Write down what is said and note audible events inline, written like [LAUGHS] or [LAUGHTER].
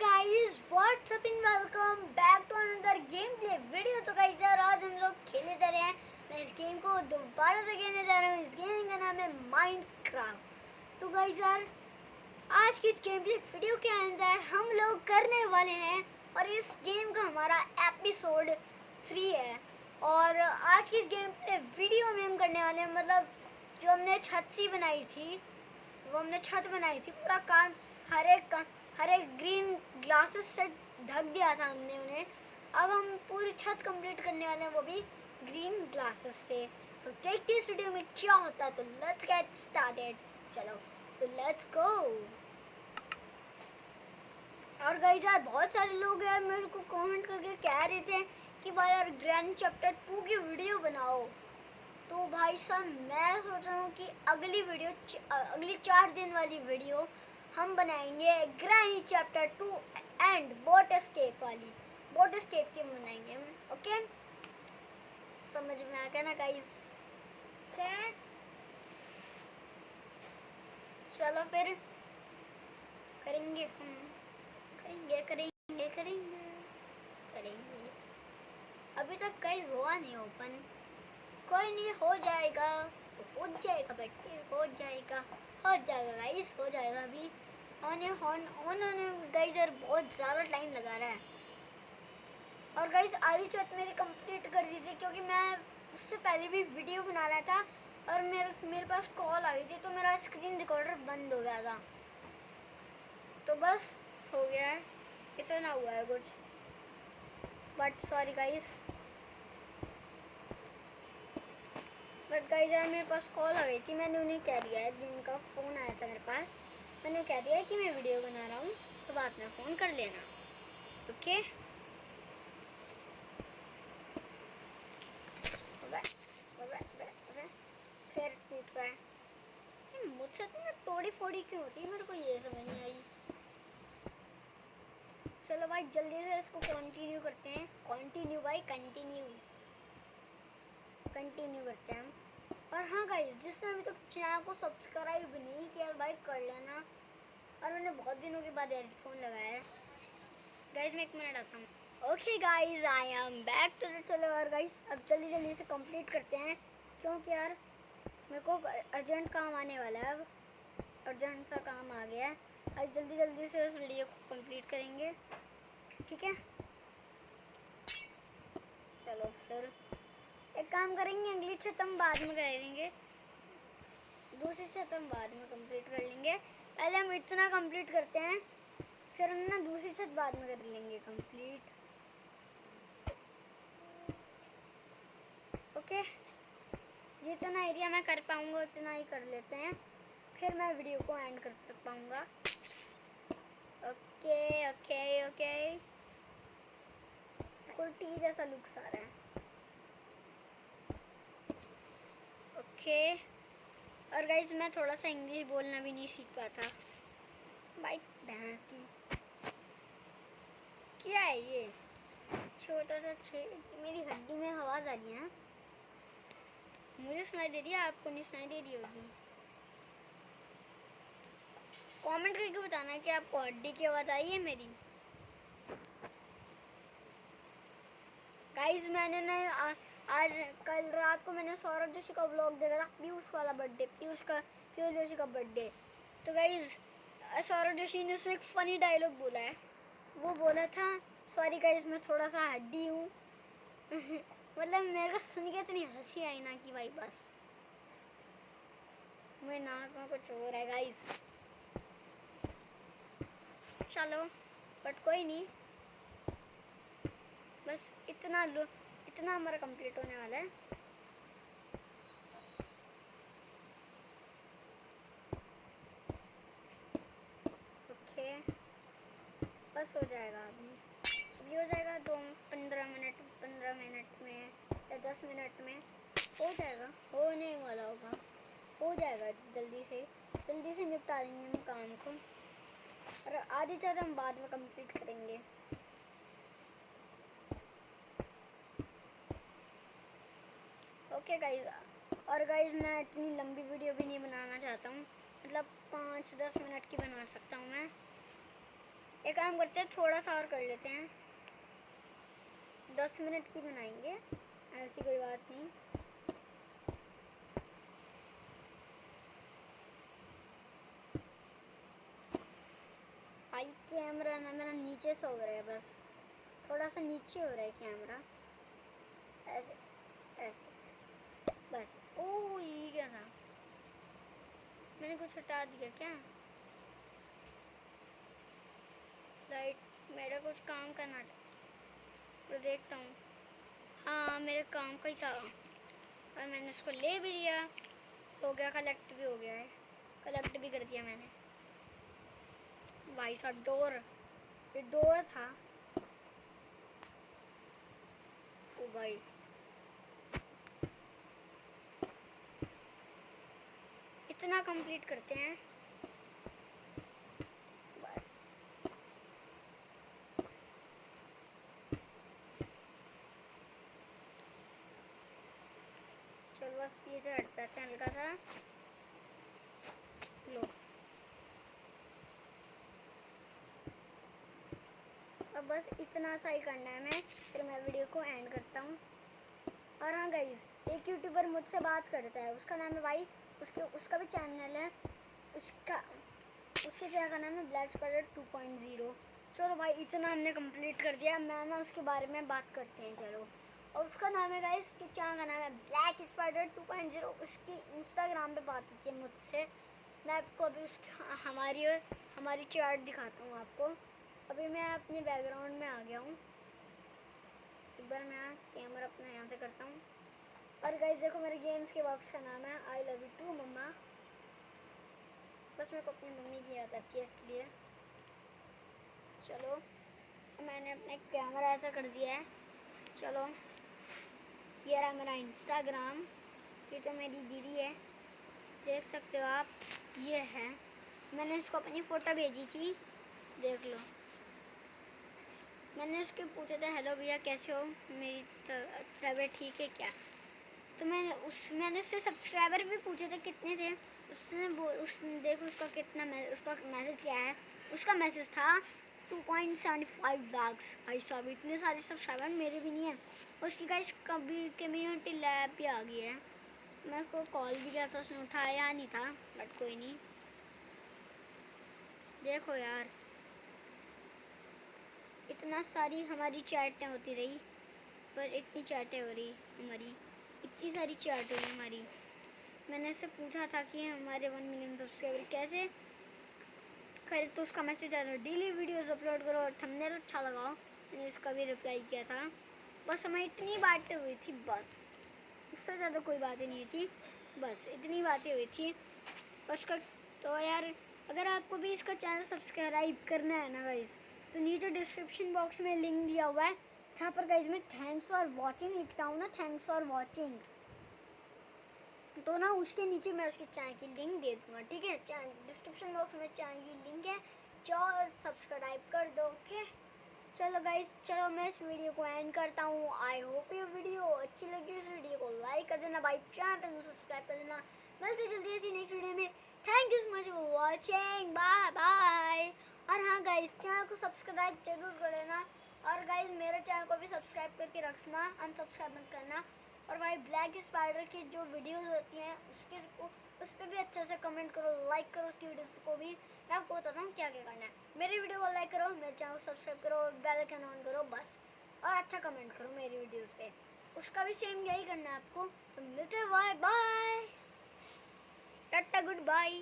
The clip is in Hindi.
Guys what's up in welcome back to another game play video तो गाइस यार, आज हम लोग खेले जा रहे हैं। मैं इस गेम को दोबारा से खेलने जा रहा हूँ। इस गेम का नाम है माइनक्राफ्ट तो गाइस यार, आज की इस गेम प्ले वीडियो के अंदर हम लोग करने वाले हैं और इस गेम का हमारा एपिसोड थ्री है। और आज की इस गेम प्ले वीडियो में हम करने वाले हैं मतलब जो हमने छत सी बनाई थी, वो हमने छत बनाई थी। पूरा काम, हर एक का हर ग्रीन ग्लासेस से ढक दिया था हमने उन्हें। अब हम पूरी छत कंप्लीट करने वाले हैं वो भी ग्रीन ग्लासेस से। तो देखते हैं इस वीडियो में क्या होता है तो लेट्स गेट स्टार्टेड चलो तो लेट्स गो और गई यार बहुत सारे लोग यार मेरे को कमेंट करके कह रहे थे कि भाई यार ग्रैंड चैप्टर टू की वीडियो बनाओ। तो भाई साहब, मैं सोच रहा हूँ कि अगली वीडियो अगली चार दिन वाली वीडियो हम बनाएँगे granny chapter two and boat escape वाली। बोट एस्केप की बनाएँगे हम ओके? समझ में आ गया ना गाइस चलो फिर करेंगे हम। करेंगे करेंगे करेंगे करेंगे। अभी तक कई हुआ नहीं ओपन कोई नहीं, हो जाएगा। हो जाएगा बेटे हो जाएगा। हो जाएगा गाइस हो जाएगा अभी। ऑन उन्होंने गाइस यार बहुत ज़्यादा टाइम लगा रहा है। और गाइस आधी छत मेरी कंप्लीट कर दी थी, क्योंकि मैं उससे पहले भी वीडियो बना रहा था, और मेरे मेरे पास कॉल आ गई थी तो मेरा स्क्रीन रिकॉर्डर बंद हो गया था। तो बस हो गया है। इतना हुआ है कुछ। But sorry guys but guys यार मेरे पास कॉल आ गई थी, मैंने उन्हें कह दिया है जिनका फ़ोन आया था मेरे पास। मैंने कह दिया कि मैं वीडियो बना रहा हूँ तो बाद में फ़ोन कर लेना। ओके? फिर टूट रहा मुझसे तो तोड़ी फोड़ी क्यों होती है? मेरे को ये समझ नहीं आई। चलो भाई, जल्दी से इसको कंटिन्यू करते हैं। कंटिन्यू भाई कंटिन्यू कंटिन्यू करते हैं हम। और हाँ गाइस जिसने अभी तक चैनल को सब्सक्राइब नहीं किया, भाई कर लेना। और मैंने बहुत दिनों के बाद हेडफोन लगाया है। गाइस मैं एक मिनट आता हूँ। Okay guys I am back to the चलो और गाइस अब जल्दी जल्दी से कंप्लीट करते हैं। क्योंकि यार, मेरे को अर्जेंट काम आने वाला है अब। अर्जेंट सा काम आ गया है। आज जल्दी जल्दी से उस वीडियो को कंप्लीट करेंगे। ठीक है? चलो फिर। एक काम करेंगे, अगली छत हम बाद में करेंगे दूसरी छत हम बाद में कंप्लीट कर लेंगे। पहले हम इतना कंप्लीट करते हैं, फिर हम ना दूसरी छत बाद में कर लेंगे कंप्लीट ओके जितना एरिया मैं कर पाऊँगा, उतना ही कर लेते हैं। फिर मैं वीडियो को एंड कर सक पाऊँगा। ओके ओके ओके बिल्कुल टी जैसा लुक्स आ रहा है। ओके और गाइज़ मैं थोड़ा सा इंग्लिश बोलना भी नहीं सीख पाता। भाई भैंस की। क्या है ये? छोटा सा छे मेरी हड्डी में आवाज़ आ रही है मुझे सुनाई दे रही है, आपको नहीं सुनाई दे रही होगी। कमेंट करके बताना कि आपको हड्डी की आवाज़ आई है मेरी। गाइस मैंने ना आज कल रात को मैंने सौरभ जोशी का ब्लॉग देखा था, पीयूष वाला बर्थडे पीयूष का, पीयूष जोशी का बर्थडे तो गाइज़ सौरभ जोशी ने उसमें एक फ़नी डायलॉग बोला है। वो बोला था सॉरी गाइज़ मैं थोड़ा सा हड्डी हूँ। [LAUGHS] मतलब मेरे को सुन के इतनी हँसी आई ना कि भाई बस। मेरे नाक में कुछ हो रहा है गाइज़ चलो बट कोई नहीं। बस इतना इतना हमारा कंप्लीट होने वाला है। ओके। बस हो जाएगा अभी हो जाएगा दो, पंद्रह मिनट पंद्रह मिनट में या दस मिनट में। हो जाएगा। होने वाला होगा। हो जाएगा जल्दी से। जल्दी से निपटा देंगे हम काम को। और आधी ज़्यादा हम बाद में कंप्लीट करेंगे। ओके गाइज़ और गाइज़ मैं इतनी लंबी वीडियो भी नहीं बनाना चाहता हूँ। मतलब पाँच दस मिनट की बना सकता हूँ मैं। एक काम करते हैं, थोड़ा सा और कर लेते हैं। दस मिनट की बनाएँगे, ऐसी कोई बात नहीं। भाई, कैमरा ना, मेरा नीचे से हो रहा है बस। थोड़ा सा नीचे हो रहा है कैमरा। ऐसे ऐसे। बस। ओ, ये क्या था? मैंने कुछ हटा दिया क्या? लाइट मेरा कुछ काम करना तो देखता हूँ। हाँ मेरे काम का ही था। और मैंने उसको ले भी लिया। हो गया कलेक्ट भी हो गया है। कलेक्ट भी कर दिया मैंने। भाई साहब, डोर। ये डोर था। ओ भाई। इतना कंप्लीट करते हैं। बस। चलो बस पीछे हट जाते हैं हल्का सा। लो। अब बस इतना सा ही करना है मैं फिर मैं वीडियो को एंड करता हूँ। और हाँ गाइज़ एक यूट्यूबर मुझसे बात करता है, उसका नाम है भाई उसके, उसका भी चैनल है। उसका, उसके चैनल का नाम है black spider two point zero चलो भाई, इतना हमने कंप्लीट कर दिया। मैं ना उसके बारे में बात करते हैं, चलो। और उसका नाम है गाइस उसके चैनल का नाम है black spider two point zero उसकी इंस्टाग्राम पर बात होती है मुझसे। मैं आपको अभी उसकी, हमारी हमारी चैट दिखाता हूँ आपको। अभी मैं अपने बैकग्राउंड में आ गया हूँ। एक बार मैं कैमरा अपना यहाँ से करता हूँ। और गाइस देखो मेरे गेम्स के बॉक्स का नाम है I love you too mamma. बस मेरे को अपनी मम्मी की याद आती है, इसलिए। चलो, मैंने अपने कैमरा ऐसा कर दिया है। चलो, ये रहा मेरा इंस्टाग्राम ये तो मेरी दीदी है। देख सकते हो आप, ये है। मैंने इसको अपनी फ़ोटो भेजी थी, देख लो। मैंने उसके पूछा था हेलो भैया, कैसे हो? मेरी तबीयत ठीक है क्या? तो मैंने उस, मैंने उससे सब्सक्राइबर भी पूछे थे कितने थे। उसने बोल उस देखो उसका कितना उसका मैसेज क्या है। उसका मैसेज था two point seventy five lakhs भाई साहब, इतने सारे सब्सक्राइबर मेरे भी नहीं है। उसकी गाइस कभी कम्युनिटी लैब भी आ गई है। मैं उसको कॉल भी किया था, उसने उठाया नहीं था बट कोई नहीं। देखो यार। इतना सारी हमारी चैटें होती रही, पर इतनी चैटें हो रही, हमारी। इतनी सारी चैट हुई हमारी मैंने उससे पूछा था कि हमारे वन मिलियन सब्सक्राइबर कैसे करे तो उसका मैसेज आया था डेली वीडियोस अपलोड करो और थंबनेल अच्छा लगाओ। मैंने उसका भी रिप्लाई किया था। बस हमें इतनी बातें हुई थी, बस। उससे ज़्यादा कोई बातें नहीं थी, बस इतनी बातें हुई थी। बस का तो यार, अगर आपको भी इसका चैनल सब्सक्राइब करना है ना गाइस तो नीचे डिस्क्रिप्शन बॉक्स में लिंक दिया हुआ है। जहाँ पर गाइज़ मैं थैंक्स फॉर वॉचिंग लिखता हूँ ना थैंक्स फॉर वॉचिंग तो ना उसके नीचे मैं उसके चैनल की लिंक दे दूँगा, ठीक है? डिस्क्रिप्शन बॉक्स में चैनल की लिंक है जाओ सब्सक्राइब कर दो ओके चलो गाइज़ चलो मैं इस वीडियो को एंड करता हूँ. आई होप ये वीडियो अच्छी लगी, इस वीडियो को लाइक कर देना, भाई चैनल को सब्सक्राइब कर देना. मिलते जल्दी ऐसी नेक्स्ट वीडियो में. Thank you so much for watching bye bye और हाँ गाइज़ चैनल को सब्सक्राइब ज़रूर कर लेना. और गाइज़ मेरे चैनल को भी सब्सक्राइब करके रखना अनसब्सक्राइब मत करना। और भाई ब्लैक स्पाइडर की जो वीडियोस होती हैं, उसके उस पर भी अच्छे से कमेंट करो लाइक करो उसकी वीडियोस को भी। मैं आपको बताता हूँ क्या क्या करना है। मेरी वीडियो को लाइक करो, मेरे चैनल को सब्सक्राइब करो बेल आइकन ऑन करो, बस। और अच्छा कमेंट करो मेरी वीडियोस पे। उसका भी सेम यही करना है आपको। तो मिलते bye bye tata good bye